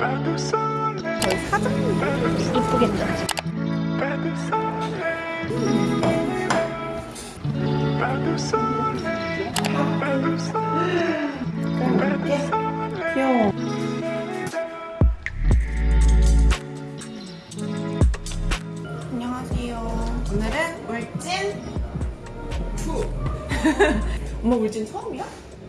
저희 사장님 이쁘겠죠? 귀여워. 안녕하세요. 오늘은 울진 2. 엄마 울진 처음이야?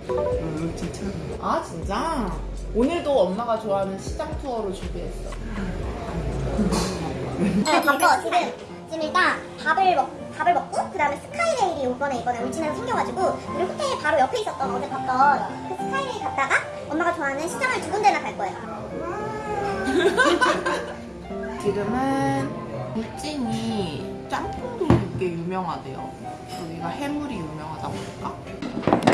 응, 진짜. 아 진짜? 오늘도 엄마가 좋아하는 시장 투어로 준비했어. 네, 바빠 지금 지금 일단 밥을 먹 밥을 먹고 그 다음에 스카이레일이 이번에 이번에 울진에서 생겨가지고 우리 호텔 바로 옆에 있었던 어제 봤던 그 스카이레일 갔다가 엄마가 좋아하는 시장을 두 군데나 갈 거예요. 지금은 울진이 짬뽕도 꽤 유명하대요. 여기가 해물이 유명하다 보니까.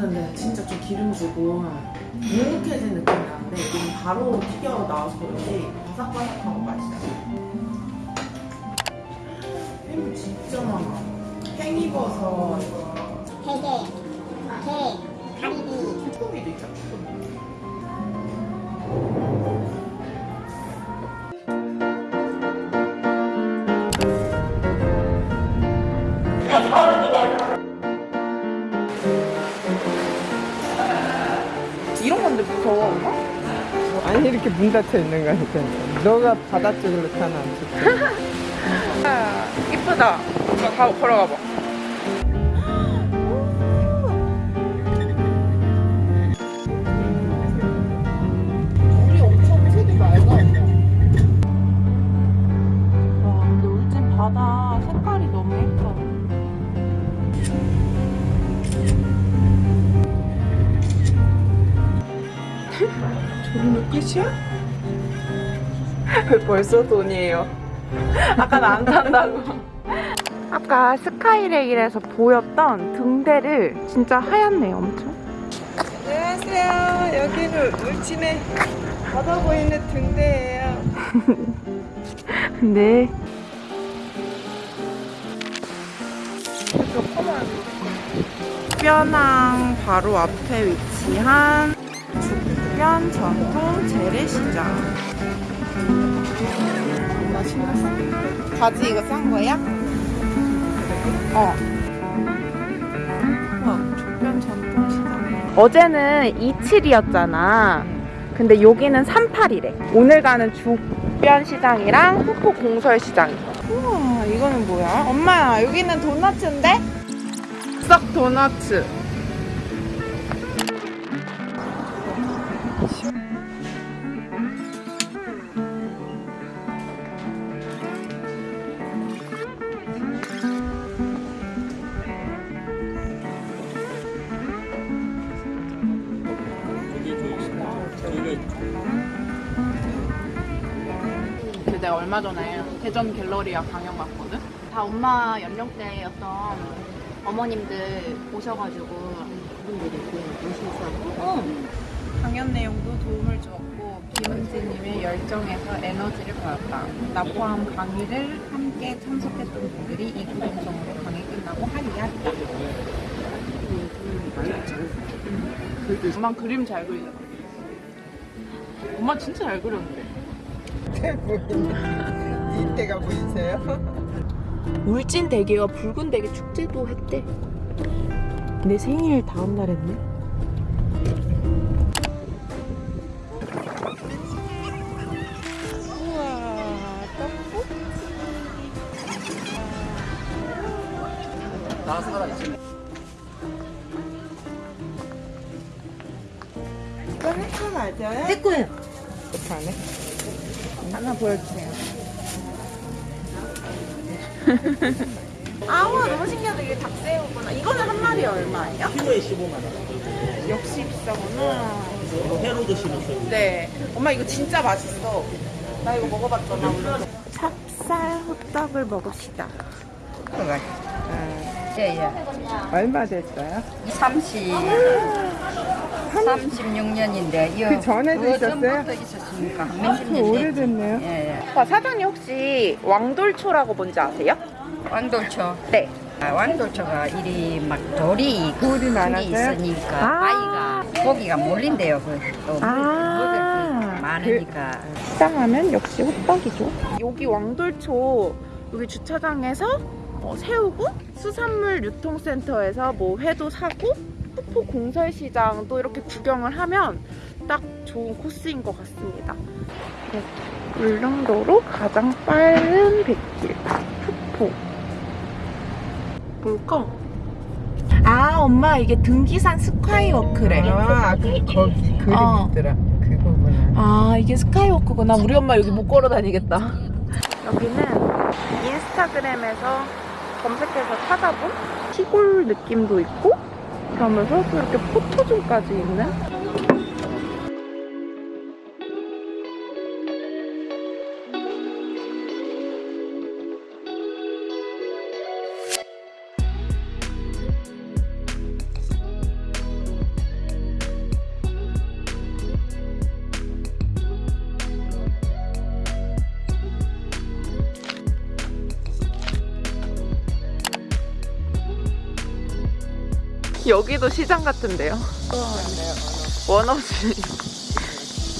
데는 진짜 좀 기름지고 눅눅해진 느낌이 나는데 여기는 바로 튀겨 나와서 그런지 바삭바삭하고 맛있어요. 햄 진짜 많아. 팽이버섯, 대게, 게, 가리비. 쭈꾸미도 있죠. 이렇게 문 닫혀 있는 거니까. 너가 바다 쪽으로 타나 안 좋다. 아, 이쁘다. 가, 걸어가 봐. 물이 엄청 색이 맑아. 와, 근데 울진 바다 끝이야? 왜 벌써 돈이에요? 아까 나 안 탄다고. 아까 스카이레일에서 보였던 등대를 진짜 하얗네 엄청. 안녕하세요. 여기는 울진의 바다 보이는 등대예요. 네. 뼈낭 바로 앞에 위치한 죽변 전통 재래시장. 나 신났어. 바지 이거 싼 거야? 어. 와, 죽변 전통 시장. 어제는 27이었잖아. 근데 여기는 38이래. 오늘 가는 죽변 시장이랑 후포 공설 시장. 우와, 이거는 뭐야? 엄마, 여기는 도너츠인데? 썩 도너츠. 얼마 전에 대전 갤러리아 강연 갔거든? 다 엄마 연령대였던 어머님들 오셔가지고 분들이 오셨어. 어. 강연 내용도 도움을 주었고 김은지님의 열정에서 에너지를 받았다. 나 포함 강의를 함께 참석했던 분들이 이 구동성으로 강의 끝나고 할 이야기다. 엄마 그림 잘 그리잖아. 엄마 진짜 잘 그렸는데. 이때가 보이세요? 울진 대게와 붉은 대게 축제도 했대. 내 생일 다음 날 했네. 우와, 떡국? 이거 해커 맞아요? 내 거예요. 못하네. 하나 보여주세요. 아우 너무 신기하다 이게 닭새우구나. 이거는 한 마리에 얼마예요? 키로에 15만 원. 역시 비싸구나. 이거 회로 드시면 됩니다. 네. 엄마 이거 진짜 맛있어. 나 이거 먹어봤잖아. 오늘. 찹쌀 호떡을 먹읍시다. 예예. 얼마 됐어요? 30. 한 36년인데 그 전에도 있었어요? 또 있었으니까 아, 몇십 그년 오래됐네요. 예, 예. 아, 사장님 혹시 왕돌초라고 뭔지 아세요? 왕돌초. 네. 아, 왕돌초가 이리 막 돌이 돌이 많아서요? 있으니까 아. 아이가 고기가 몰린대요. 그, 또 아. 먹을 게 많으니까. 시장하면 역시 호떡이죠. 여기 왕돌초 여기 주차장에서 어, 세우고 수산물 유통센터에서 뭐 회도 사고 푸포 공설시장도 이렇게 구경을 하면 딱 좋은 코스인 것 같습니다. 네. 울릉도로 가장 빠른 백길 푸포. 뭘까? 아 엄마 이게 등기산 스카이워크래. 아, 그 거기 그림 어. 있더라. 그거구나. 아 이게 스카이워크구나 우리 엄마 여기 못 걸어 다니겠다 여기는 인스타그램에서 검색해서 찾아본 시골 느낌도 있고 그러면서 또 이렇게 포토존까지 있는 여기도 시장 같은데요? 원없이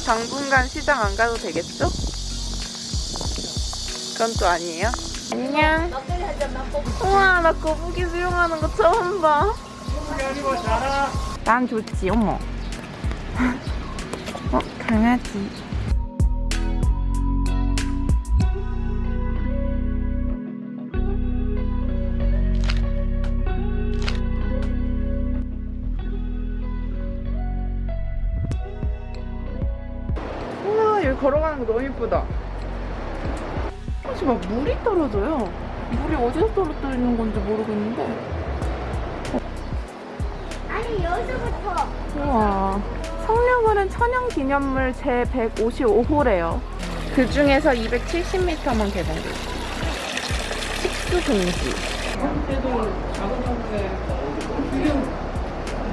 당분간 시장 안 가도 되겠죠? 그건 또 아니에요? 안녕. 우와 나 거북이 수영하는 거 처음 봐난 좋지 어머. 어 강아지 혹시 막 물이 떨어져요? 물이 어디서 떨어뜨리는 건지 모르겠는데. 아니 여기서부터. 우와. 성녀원은 천연기념물 제155호래요. 그 중에서 270m만 개방돼 있어 식수 동지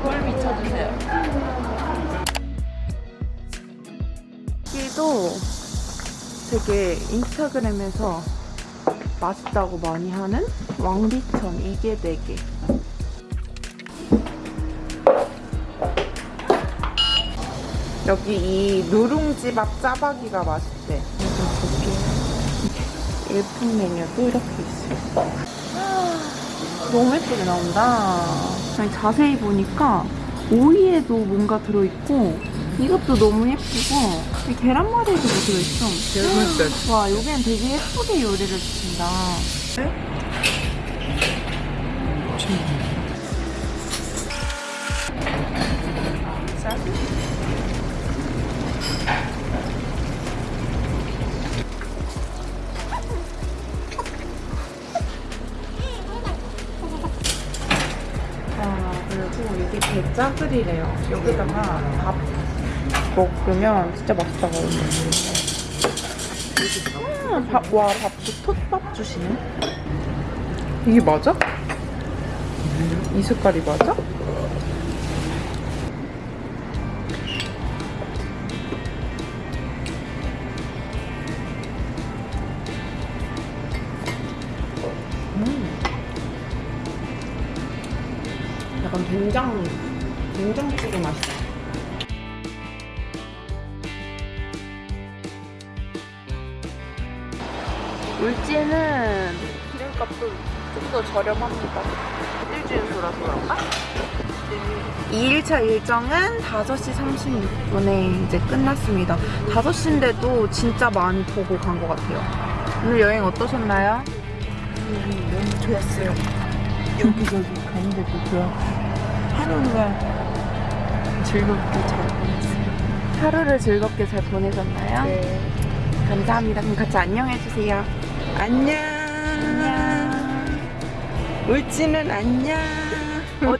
뭘 비춰주세요. 여기도 되게 인스타그램에서 맛있다고 많이 하는 왕비천 이게 4개 여기 이 누룽지밥 짜파기가 맛있대. 좀 볼게요. 일품 메뉴도 이렇게 있어요. 너무 예쁘게 나온다. 자세히 보니까 오이에도 뭔가 들어있고 이것도 너무 예쁘고 이 계란말이에도 뭐 들어있어. 재밌다. 와 여기는 되게 예쁘게 요리를 주신다. 아 그리고 이게 게짜글이래요. 여기다가 밥 먹으면 진짜 하던데. 음, 밥, 와 밥도 톳밥 주시네. 이게 맞아? 이 색깔이 맞아? 약간 된장 된장 찌개 맛있어. 울지는 기름값도 좀 더 저렴합니다. 일주일소라서 그런가? 2일차 일정은 5시 36분에 이제 끝났습니다. 5시인데도 진짜 많이 보고 간 것 같아요. 오늘 여행 어떠셨나요? 너무 좋았어요. 여기저기 가는데도 좋아. 하루가 즐겁게 잘 보냈어요. 하루를 즐겁게 잘 보내셨나요? 네. 감사합니다. 그럼 같이 안녕해주세요. 안녕. 안녕. 울지는 안녕. 어,